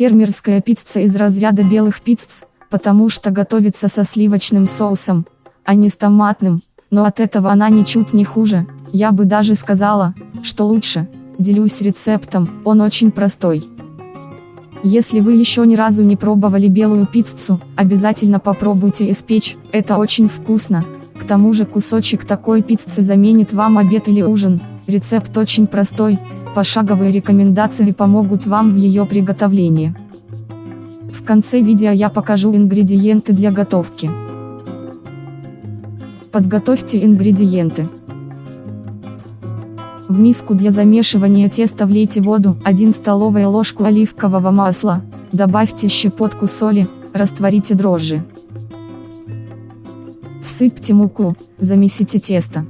Фермерская пицца из разряда белых пицц, потому что готовится со сливочным соусом, а не с томатным, но от этого она ничуть не хуже, я бы даже сказала, что лучше. Делюсь рецептом, он очень простой. Если вы еще ни разу не пробовали белую пиццу, обязательно попробуйте испечь, это очень вкусно. К тому же кусочек такой пиццы заменит вам обед или ужин. Рецепт очень простой, пошаговые рекомендации помогут вам в ее приготовлении. В конце видео я покажу ингредиенты для готовки. Подготовьте ингредиенты. В миску для замешивания теста влейте воду, 1 столовая ложку оливкового масла, добавьте щепотку соли, растворите дрожжи. Всыпьте муку, замесите тесто.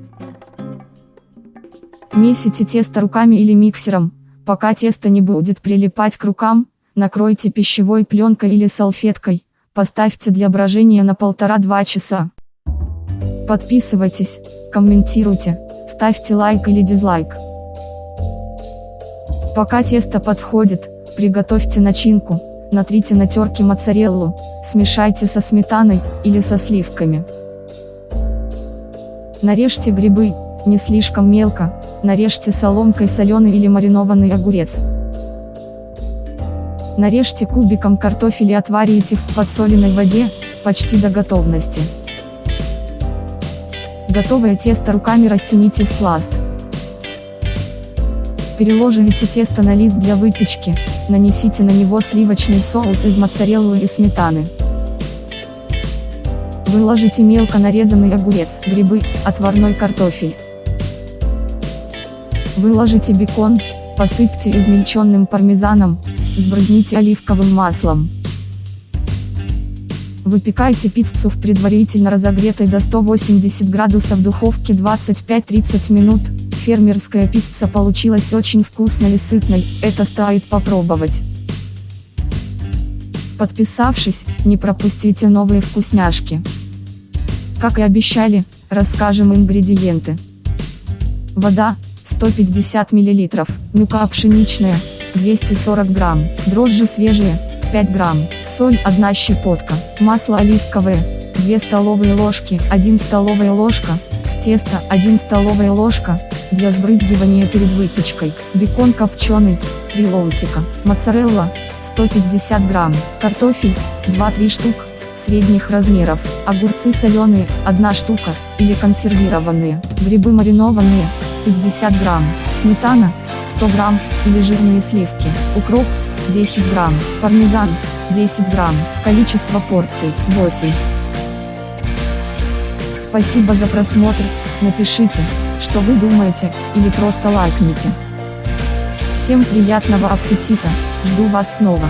Месите тесто руками или миксером, пока тесто не будет прилипать к рукам, накройте пищевой пленкой или салфеткой, поставьте для брожения на 1,5-2 часа. Подписывайтесь, комментируйте. Ставьте лайк или дизлайк. Пока тесто подходит, приготовьте начинку, натрите на терке моцареллу, смешайте со сметаной, или со сливками. Нарежьте грибы, не слишком мелко, нарежьте соломкой соленый или маринованный огурец. Нарежьте кубиком картофель и отварите в подсоленной воде, почти до готовности. Готовое тесто руками растяните в пласт. Переложите тесто на лист для выпечки, нанесите на него сливочный соус из моцареллы и сметаны. Выложите мелко нарезанный огурец, грибы, отварной картофель. Выложите бекон, посыпьте измельченным пармезаном, сбрызните оливковым маслом. Выпекайте пиццу в предварительно разогретой до 180 градусов духовке 25-30 минут. Фермерская пицца получилась очень вкусной и сытной, это стоит попробовать. Подписавшись, не пропустите новые вкусняшки. Как и обещали, расскажем ингредиенты. Вода, 150 мл, мука пшеничная, 240 грамм, дрожжи свежие, 5 грамм, соль 1 щепотка, масло оливковое, 2 столовые ложки, 1 столовая ложка, в тесто 1 столовая ложка, для сбрызгивания перед выпечкой, бекон копченый, 3 ломтика, моцарелла, 150 грамм, картофель, 2-3 штук, средних размеров, огурцы соленые, 1 штука, или консервированные, грибы маринованные, 50 грамм, сметана, 100 грамм, или жирные сливки, укроп, 10 грамм, пармезан, 10 грамм, количество порций, 8. Спасибо за просмотр, напишите, что вы думаете, или просто лайкните. Всем приятного аппетита, жду вас снова.